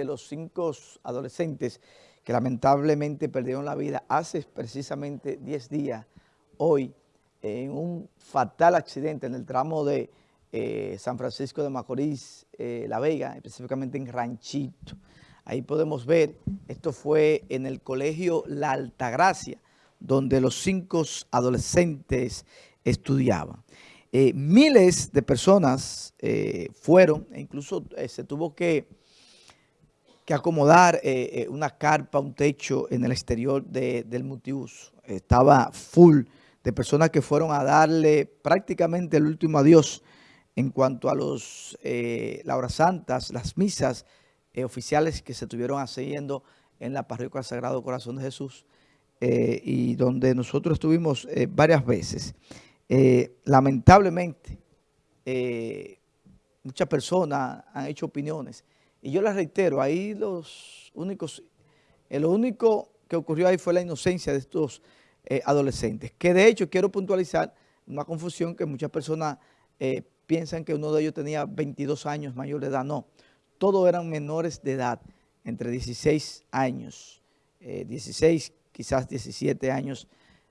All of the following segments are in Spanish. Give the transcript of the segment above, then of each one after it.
de los cinco adolescentes que lamentablemente perdieron la vida hace precisamente 10 días, hoy, en un fatal accidente en el tramo de eh, San Francisco de Macorís, eh, La Vega, específicamente en Ranchito. Ahí podemos ver, esto fue en el colegio La Altagracia, donde los cinco adolescentes estudiaban. Eh, miles de personas fueron, e incluso se tuvo que, que acomodar una carpa, un techo en el exterior del multiuso. Estaba full de personas que fueron a darle prácticamente el último adiós en cuanto a los, eh, las santas, las misas eh, oficiales que se estuvieron haciendo en la parroquia Sagrado Corazón de Jesús eh, y donde nosotros estuvimos varias veces. lamentablemente, muchas personas han hecho opiniones y yo les reitero, ahí los únicos, lo único que ocurrió ahí fue la inocencia de estos eh, adolescentes. Que de hecho quiero puntualizar una confusión que muchas personas eh, piensan que uno de ellos tenía 22 años mayor de edad. No, todos eran menores de edad, entre 16 años, 16, eh, quizás 17 años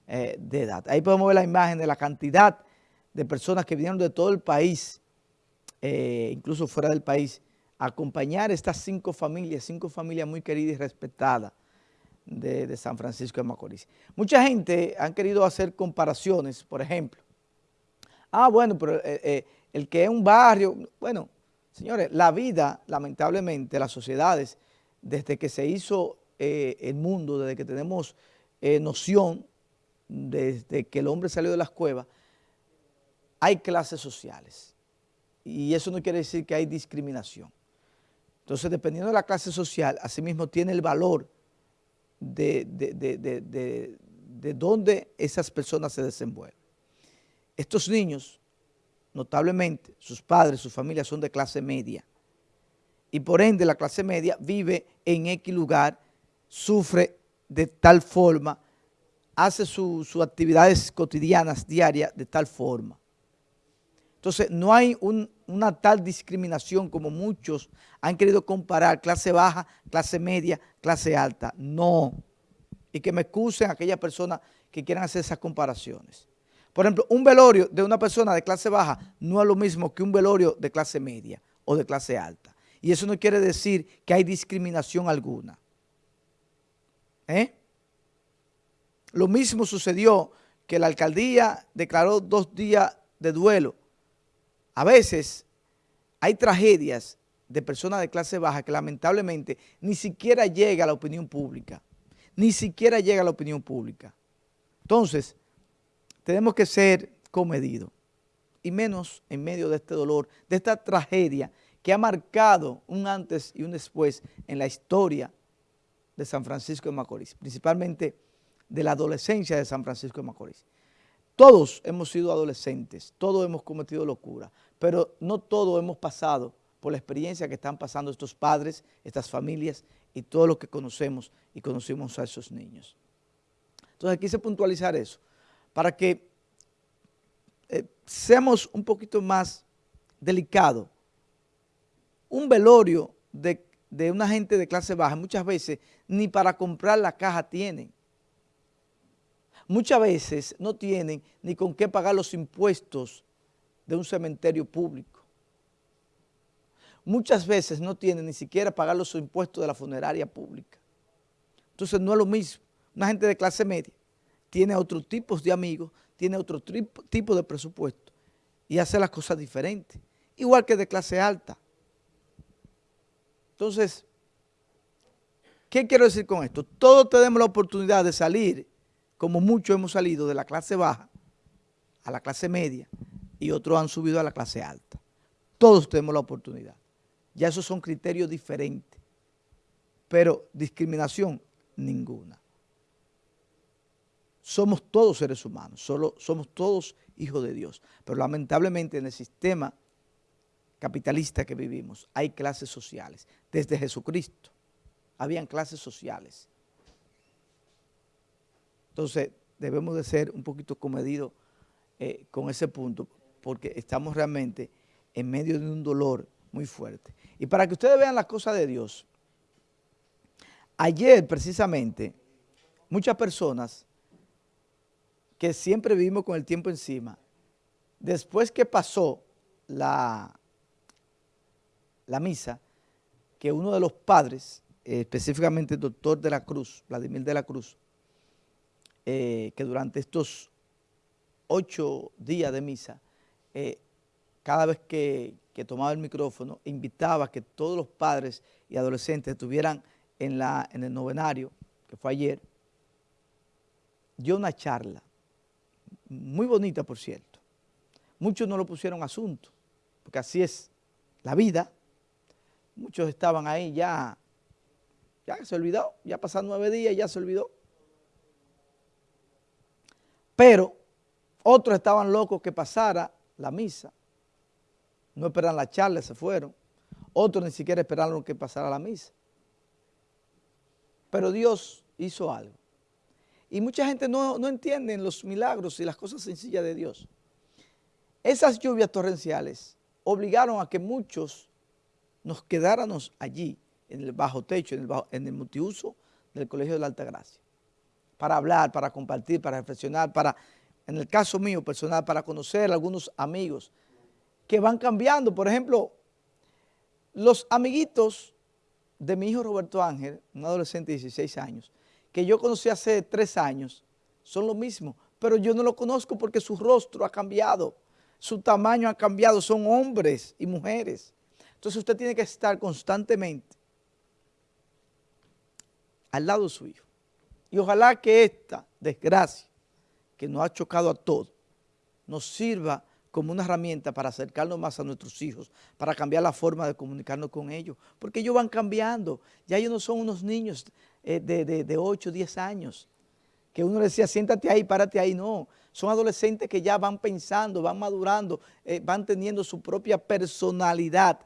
de edad. Ahí podemos ver la imagen de la cantidad de personas que vinieron de todo el país, incluso fuera del país, acompañar estas cinco familias, cinco familias muy queridas y respetadas de, San Francisco de Macorís. Mucha gente han querido hacer comparaciones, por ejemplo. Ah, bueno, pero eh, eh, el que es un barrio, bueno, señores, la vida, lamentablemente, las sociedades, desde que se hizo eh, el mundo, desde que tenemos noción, desde que el hombre salió de las cuevas, hay clases sociales. Y eso no quiere decir que hay discriminación. Entonces, dependiendo de la clase social, asimismo tiene el valor de, de, dónde esas personas se desenvuelven. Estos niños, notablemente, sus padres, sus familias son de clase media. Y por ende la clase media vive en X lugar, sufre de tal forma, hace sus actividades cotidianas, diarias, de tal forma. Entonces, no hay una tal discriminación como muchos han querido comparar clase baja, clase media, clase alta. No. Y que me excusen aquellas personas que quieran hacer esas comparaciones. Por ejemplo, un velorio de una persona de clase baja no es lo mismo que un velorio de clase media o de clase alta. Y eso no quiere decir que hay discriminación alguna. ¿Eh? Lo mismo sucedió que la alcaldía declaró dos días de duelo a veces hay tragedias de personas de clase baja que lamentablemente ni siquiera llega a la opinión pública. Ni siquiera llega a la opinión pública. Entonces, tenemos que ser comedidos. Y menos en medio de este dolor, de esta tragedia que ha marcado un antes y un después en la historia de San Francisco de Macorís, principalmente de la adolescencia de San Francisco de Macorís. Todos hemos sido adolescentes, todos hemos cometido locura, pero no todos hemos pasado por la experiencia que están pasando estos padres, estas familias y todo lo que conocemos y conocimos a esos niños. Entonces quise puntualizar eso, para que eh, seamos un poquito más delicados. Un velorio de, de una gente de clase baja muchas veces ni para comprar la caja tienen muchas veces no tienen ni con qué pagar los impuestos de un cementerio público. Muchas veces no tienen ni siquiera pagar los impuestos de la funeraria pública. Entonces no es lo mismo. Una gente de clase media tiene otros tipos de amigos, tiene otro tipo de presupuesto y hace las cosas diferentes. Igual que de clase alta. Entonces, ¿qué quiero decir con esto? Todos tenemos la oportunidad de salir como muchos hemos salido de la clase baja a la clase media y otros han subido a la clase alta. Todos tenemos la oportunidad. Ya esos son criterios diferentes, pero discriminación ninguna. Somos todos seres humanos, solo somos todos hijos de Dios, pero lamentablemente en el sistema capitalista que vivimos hay clases sociales. Desde Jesucristo habían clases sociales entonces, debemos de ser un poquito comedidos eh, con ese punto, porque estamos realmente en medio de un dolor muy fuerte. Y para que ustedes vean las cosas de Dios, ayer precisamente, muchas personas que siempre vivimos con el tiempo encima, después que pasó la, la misa, que uno de los padres, específicamente el doctor de la Cruz, Vladimir de la Cruz, eh, que durante estos ocho días de misa, eh, cada vez que, tomaba el micrófono, invitaba a que todos los padres y adolescentes estuvieran en, la, en el novenario, que fue ayer, dio una charla, muy bonita por cierto. Muchos no lo pusieron asunto, porque así es la vida. Muchos estaban ahí ya, ya se olvidó, ya pasaron nueve días, ya se olvidó. Pero otros estaban locos que pasara la misa. No esperaron la charla, se fueron. Otros ni siquiera esperaron que pasara la misa. Pero Dios hizo algo. Y mucha gente no, no entiende los milagros y las cosas sencillas de Dios. Esas lluvias torrenciales obligaron a que muchos nos quedáramos allí, en el bajo techo, en el, en el multiuso del Colegio de la Alta Gracia para hablar, para compartir, para reflexionar, para, en el caso mío personal, para conocer algunos amigos que van cambiando. Por ejemplo, los amiguitos de mi hijo Roberto Ángel, un adolescente de 16 años, que yo conocí hace tres años, son lo mismo, pero yo no lo conozco porque su rostro ha cambiado, su tamaño ha cambiado, son hombres y mujeres. Entonces usted tiene que estar constantemente al lado de su hijo. Y ojalá que esta desgracia que nos ha chocado a todos nos sirva como una herramienta para acercarnos más a nuestros hijos, para cambiar la forma de comunicarnos con ellos, porque ellos van cambiando, ya ellos no son unos niños eh, de, de, 8, 10 años, que uno le decía, siéntate ahí, párate ahí, no, son adolescentes que ya van pensando, van madurando, eh, van teniendo su propia personalidad,